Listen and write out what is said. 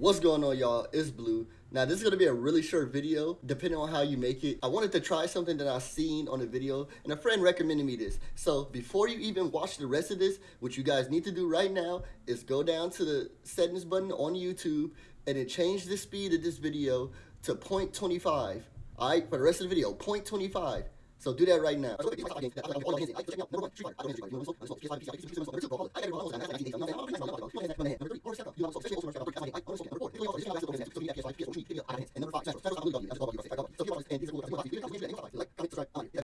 What's going on y'all? It's Blue. Now this is going to be a really short video depending on how you make it. I wanted to try something that I seen on a video and a friend recommended me this. So before you even watch the rest of this, what you guys need to do right now is go down to the settings button on YouTube and then change the speed of this video to 0.25. Alright, for the rest of the video, 0.25. So do that right now record step up. You level up six tables, step up, three, I, auto report. Italy also is about next, so you actually like PS, which meet, video, out of hands, and number five, central, federal, WWE, as a WWE, I got one. So you also, and these are cool.